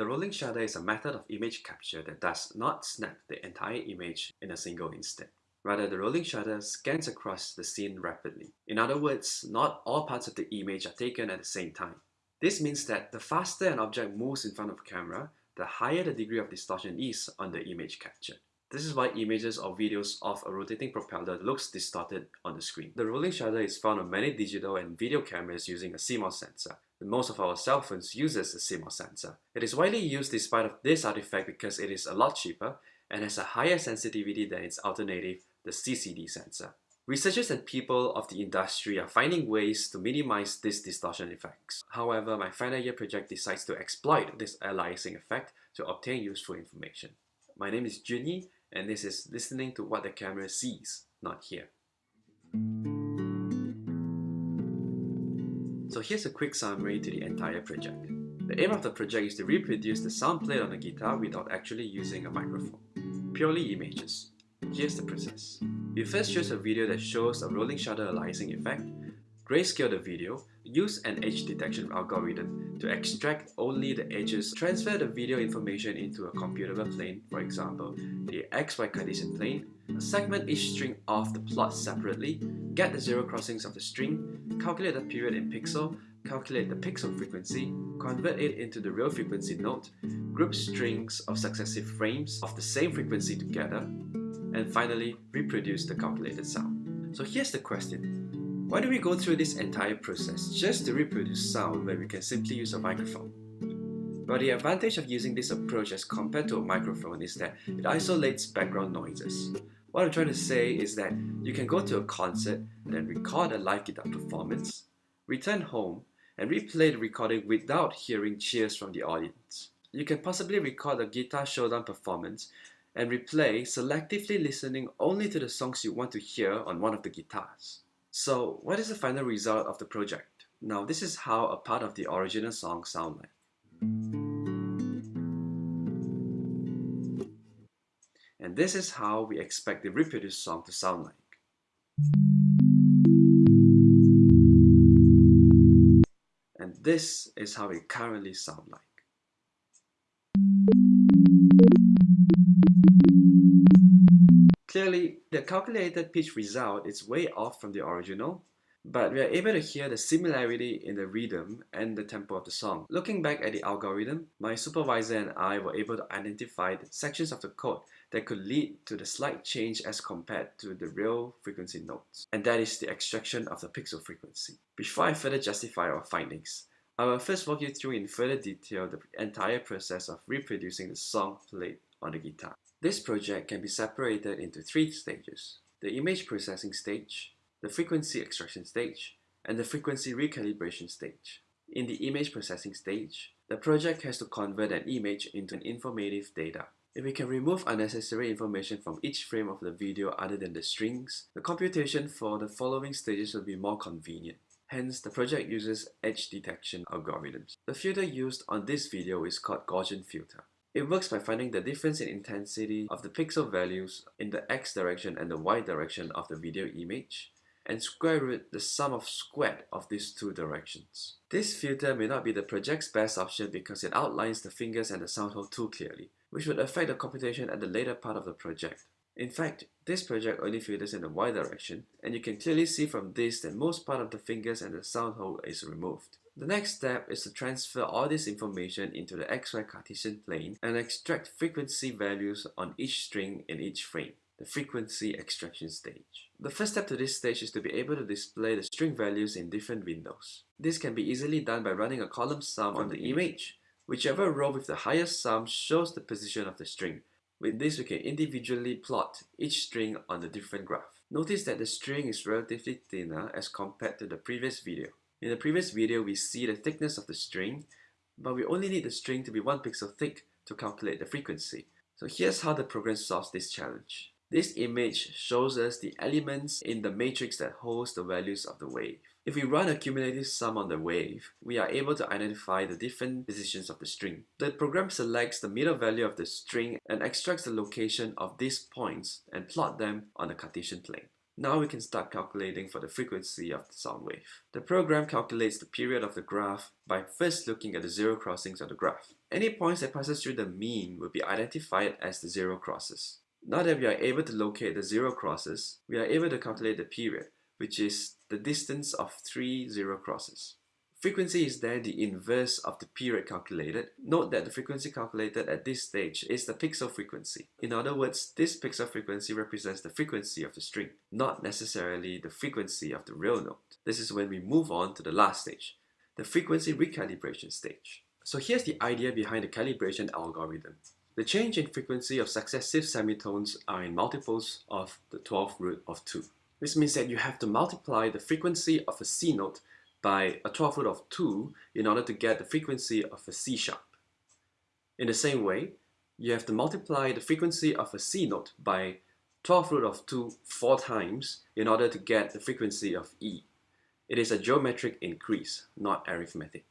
The rolling shutter is a method of image capture that does not snap the entire image in a single instant. Rather, the rolling shutter scans across the scene rapidly. In other words, not all parts of the image are taken at the same time. This means that the faster an object moves in front of a camera, the higher the degree of distortion is on the image captured. This is why images or videos of a rotating propeller looks distorted on the screen. The rolling shutter is found on many digital and video cameras using a CMOS sensor. Most of our cell phones uses a CMOS sensor. It is widely used despite of this artifact because it is a lot cheaper and has a higher sensitivity than its alternative, the CCD sensor. Researchers and people of the industry are finding ways to minimize these distortion effects. However, my final year project decides to exploit this aliasing effect to obtain useful information. My name is Junyi and this is listening to what the camera sees, not hear. So here's a quick summary to the entire project. The aim of the project is to reproduce the sound played on a guitar without actually using a microphone. Purely images. Here's the process. We first choose a video that shows a rolling shutter aliasing effect, grayscale the video, use an edge detection algorithm to extract only the edges, transfer the video information into a computable plane, for example, the XY Cartesian plane, segment each string of the plot separately, get the zero crossings of the string, calculate the period in pixel, calculate the pixel frequency, convert it into the real frequency note, group strings of successive frames of the same frequency together, and finally reproduce the calculated sound. So here's the question. Why do we go through this entire process just to reproduce sound when we can simply use a microphone? Well, the advantage of using this approach as compared to a microphone is that it isolates background noises. What I'm trying to say is that you can go to a concert and then record a live guitar performance, return home, and replay the recording without hearing cheers from the audience. You can possibly record a guitar showdown performance and replay selectively listening only to the songs you want to hear on one of the guitars. So what is the final result of the project? Now this is how a part of the original song sound like. And this is how we expect the reproduced song to sound like. And this is how it currently sound like. Clearly, the calculated pitch result is way off from the original, but we are able to hear the similarity in the rhythm and the tempo of the song. Looking back at the algorithm, my supervisor and I were able to identify the sections of the code that could lead to the slight change as compared to the real frequency notes, and that is the extraction of the pixel frequency. Before I further justify our findings, I will first walk you through in further detail the entire process of reproducing the song played on the guitar. This project can be separated into three stages. The image processing stage, the frequency extraction stage, and the frequency recalibration stage. In the image processing stage, the project has to convert an image into an informative data. If we can remove unnecessary information from each frame of the video other than the strings, the computation for the following stages will be more convenient. Hence, the project uses edge detection algorithms. The filter used on this video is called Gaussian filter. It works by finding the difference in intensity of the pixel values in the x direction and the y direction of the video image and square root the sum of squared of these two directions. This filter may not be the project's best option because it outlines the fingers and the sound hole too clearly, which would affect the computation at the later part of the project. In fact, this project only filters in the y direction, and you can clearly see from this that most part of the fingers and the sound hole is removed. The next step is to transfer all this information into the XY Cartesian plane and extract frequency values on each string in each frame, the frequency extraction stage. The first step to this stage is to be able to display the string values in different windows. This can be easily done by running a column sum on the image. Whichever row with the highest sum shows the position of the string. With this, we can individually plot each string on the different graph. Notice that the string is relatively thinner as compared to the previous video. In the previous video, we see the thickness of the string, but we only need the string to be 1 pixel thick to calculate the frequency. So here's how the program solves this challenge. This image shows us the elements in the matrix that holds the values of the wave. If we run a cumulative sum on the wave, we are able to identify the different positions of the string. The program selects the middle value of the string and extracts the location of these points and plot them on the Cartesian plane. Now we can start calculating for the frequency of the sound wave. The program calculates the period of the graph by first looking at the zero crossings of the graph. Any points that passes through the mean will be identified as the zero crosses. Now that we are able to locate the zero crosses, we are able to calculate the period, which is the distance of three zero crosses. Frequency is then the inverse of the period calculated. Note that the frequency calculated at this stage is the pixel frequency. In other words, this pixel frequency represents the frequency of the string, not necessarily the frequency of the real note. This is when we move on to the last stage, the frequency recalibration stage. So here's the idea behind the calibration algorithm. The change in frequency of successive semitones are in multiples of the 12th root of 2. This means that you have to multiply the frequency of a C note by a 12th root of 2 in order to get the frequency of a C sharp. In the same way, you have to multiply the frequency of a C note by 12th root of 2 four times in order to get the frequency of E. It is a geometric increase, not arithmetic.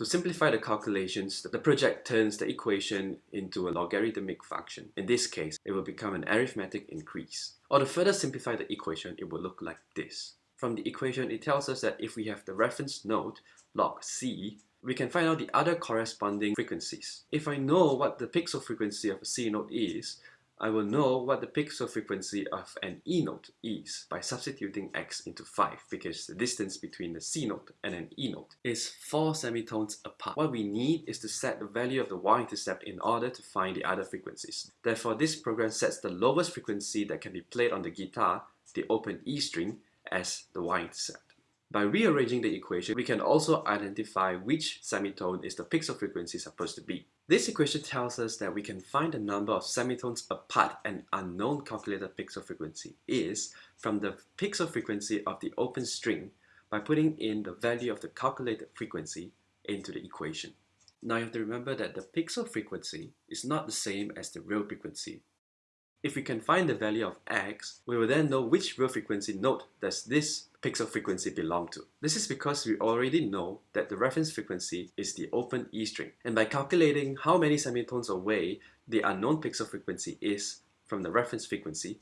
To simplify the calculations, the project turns the equation into a logarithmic function. In this case, it will become an arithmetic increase. Or to further simplify the equation, it will look like this. From the equation, it tells us that if we have the reference node, log C, we can find out the other corresponding frequencies. If I know what the pixel frequency of a C node is, I will know what the pixel frequency of an E note is by substituting x into 5 because the distance between the C note and an E note is 4 semitones apart. What we need is to set the value of the y-intercept in order to find the other frequencies. Therefore, this program sets the lowest frequency that can be played on the guitar, the open E string, as the y-intercept. By rearranging the equation, we can also identify which semitone is the pixel frequency supposed to be. This equation tells us that we can find the number of semitones apart an unknown calculated pixel frequency is from the pixel frequency of the open string by putting in the value of the calculated frequency into the equation. Now you have to remember that the pixel frequency is not the same as the real frequency if we can find the value of x, we will then know which real frequency note does this pixel frequency belong to. This is because we already know that the reference frequency is the open E string. And by calculating how many semitones away the unknown pixel frequency is from the reference frequency,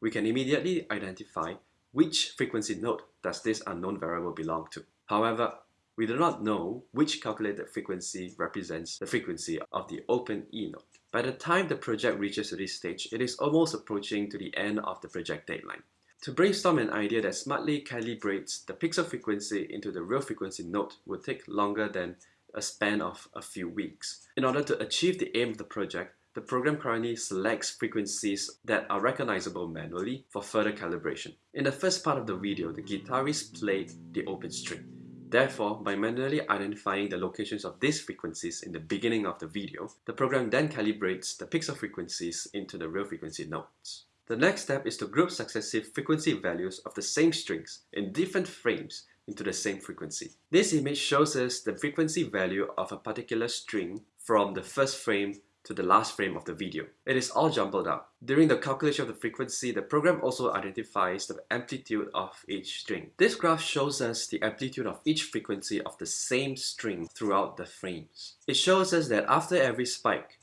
we can immediately identify which frequency note does this unknown variable belong to. However, we do not know which calculated frequency represents the frequency of the open E note. By the time the project reaches this stage, it is almost approaching to the end of the project deadline. To brainstorm an idea that smartly calibrates the pixel frequency into the real frequency note would take longer than a span of a few weeks. In order to achieve the aim of the project, the program currently selects frequencies that are recognizable manually for further calibration. In the first part of the video, the guitarist played the open string. Therefore, by manually identifying the locations of these frequencies in the beginning of the video, the program then calibrates the pixel frequencies into the real frequency notes. The next step is to group successive frequency values of the same strings in different frames into the same frequency. This image shows us the frequency value of a particular string from the first frame to the last frame of the video. It is all jumbled up. During the calculation of the frequency, the program also identifies the amplitude of each string. This graph shows us the amplitude of each frequency of the same string throughout the frames. It shows us that after every spike,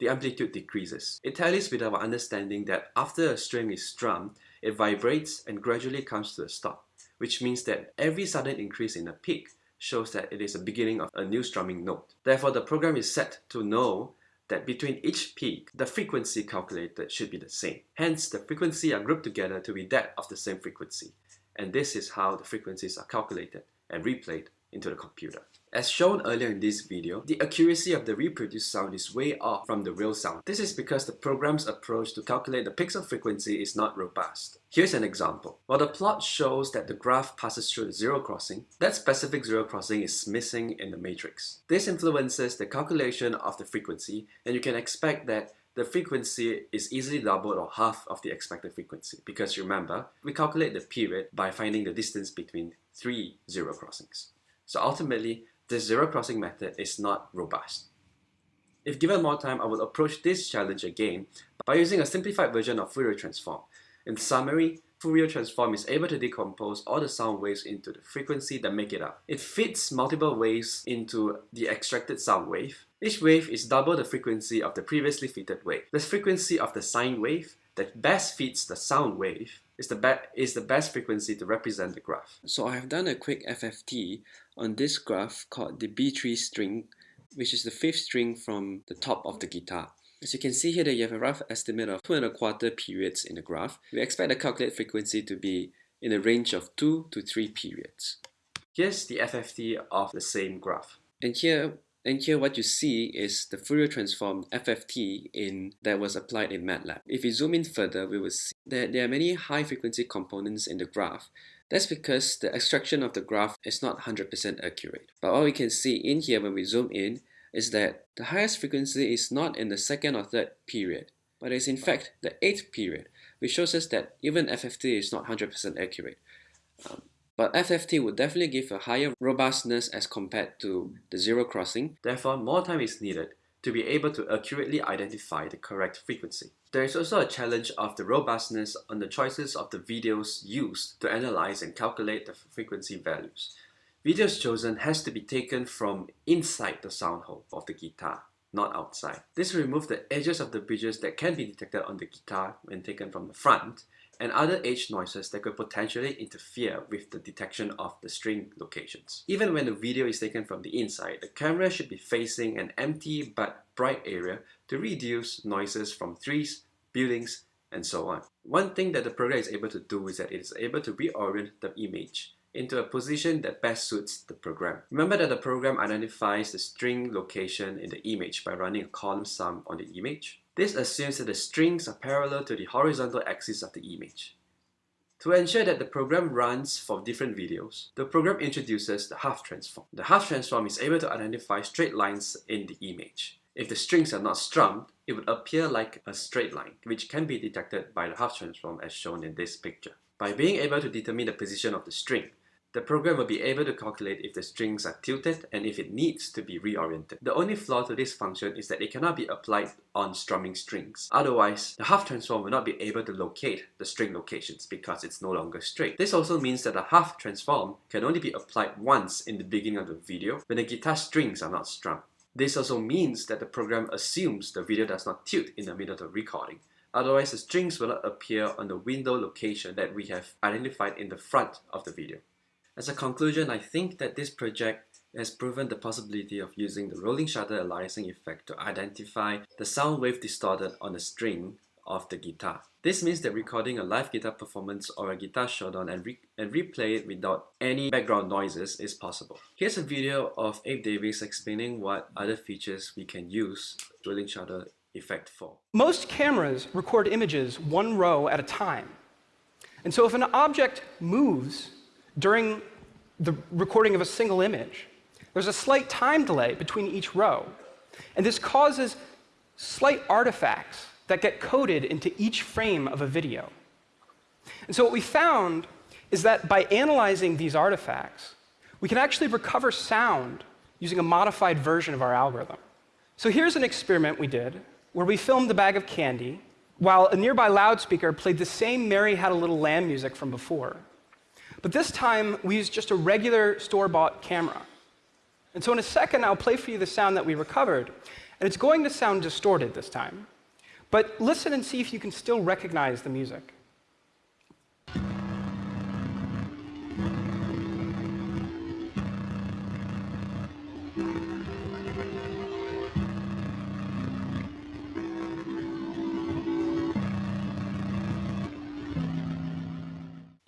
the amplitude decreases. It tallies with our understanding that after a string is strummed, it vibrates and gradually comes to a stop, which means that every sudden increase in a peak shows that it is the beginning of a new strumming note. Therefore, the program is set to know that between each peak, the frequency calculated should be the same. Hence, the frequency are grouped together to be that of the same frequency. And this is how the frequencies are calculated and replayed into the computer. As shown earlier in this video, the accuracy of the reproduced sound is way off from the real sound. This is because the program's approach to calculate the pixel frequency is not robust. Here's an example. While the plot shows that the graph passes through the zero crossing, that specific zero crossing is missing in the matrix. This influences the calculation of the frequency and you can expect that the frequency is easily doubled or half of the expected frequency because remember, we calculate the period by finding the distance between three zero crossings. So ultimately, this zero crossing method is not robust. If given more time, I will approach this challenge again by using a simplified version of Fourier transform. In summary, Fourier transform is able to decompose all the sound waves into the frequency that make it up. It fits multiple waves into the extracted sound wave. Each wave is double the frequency of the previously fitted wave. The frequency of the sine wave that best fits the sound wave is the, is the best frequency to represent the graph. So I have done a quick FFT on this graph called the B3 string, which is the fifth string from the top of the guitar. As you can see here that you have a rough estimate of two and a quarter periods in the graph. We expect the calculated frequency to be in a range of 2 to 3 periods. Here's the FFT of the same graph. And here, and here what you see is the Fourier transform FFT in that was applied in MATLAB. If we zoom in further, we will see that there are many high frequency components in the graph. That's because the extraction of the graph is not 100% accurate. But what we can see in here when we zoom in is that the highest frequency is not in the second or third period, but is in fact the eighth period, which shows us that even FFT is not 100% accurate. Um, but FFT would definitely give a higher robustness as compared to the zero crossing. Therefore, more time is needed to be able to accurately identify the correct frequency. There is also a challenge of the robustness on the choices of the videos used to analyze and calculate the frequency values. Videos chosen has to be taken from inside the sound hole of the guitar, not outside. This removes the edges of the bridges that can be detected on the guitar when taken from the front, and other edge noises that could potentially interfere with the detection of the string locations. Even when the video is taken from the inside, the camera should be facing an empty but bright area to reduce noises from trees, buildings, and so on. One thing that the program is able to do is that it is able to reorient the image into a position that best suits the program. Remember that the program identifies the string location in the image by running a column sum on the image. This assumes that the strings are parallel to the horizontal axis of the image. To ensure that the program runs for different videos, the program introduces the Hough transform. The Hough transform is able to identify straight lines in the image. If the strings are not strummed, it would appear like a straight line, which can be detected by the Hough transform as shown in this picture. By being able to determine the position of the string, the program will be able to calculate if the strings are tilted and if it needs to be reoriented. The only flaw to this function is that it cannot be applied on strumming strings. Otherwise, the Hough transform will not be able to locate the string locations because it's no longer straight. This also means that the Hough transform can only be applied once in the beginning of the video when the guitar strings are not strummed. This also means that the program assumes the video does not tilt in the middle of the recording. Otherwise, the strings will not appear on the window location that we have identified in the front of the video. As a conclusion, I think that this project has proven the possibility of using the rolling shutter aliasing effect to identify the sound wave distorted on the string of the guitar. This means that recording a live guitar performance or a guitar showdown and, re and replay it without any background noises is possible. Here's a video of Abe Davis explaining what other features we can use rolling shutter effect for. Most cameras record images one row at a time. And so if an object moves during the recording of a single image. There's a slight time delay between each row. And this causes slight artifacts that get coded into each frame of a video. And so what we found is that by analyzing these artifacts, we can actually recover sound using a modified version of our algorithm. So here's an experiment we did where we filmed a bag of candy while a nearby loudspeaker played the same Mary Had a Little Lamb music from before. But this time, we used just a regular store-bought camera. And so in a second, I'll play for you the sound that we recovered. And it's going to sound distorted this time. But listen and see if you can still recognize the music.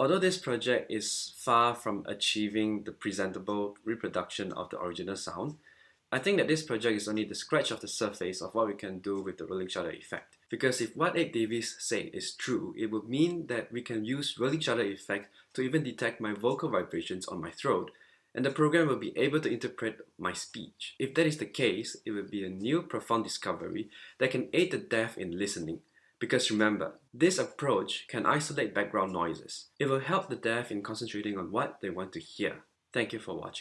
Although this project is far from achieving the presentable reproduction of the original sound, I think that this project is only the scratch of the surface of what we can do with the rolling shutter effect. Because if what Abe Davis said is true, it would mean that we can use rolling shutter effect to even detect my vocal vibrations on my throat, and the program will be able to interpret my speech. If that is the case, it will be a new profound discovery that can aid the deaf in listening, because remember, this approach can isolate background noises. It will help the deaf in concentrating on what they want to hear. Thank you for watching.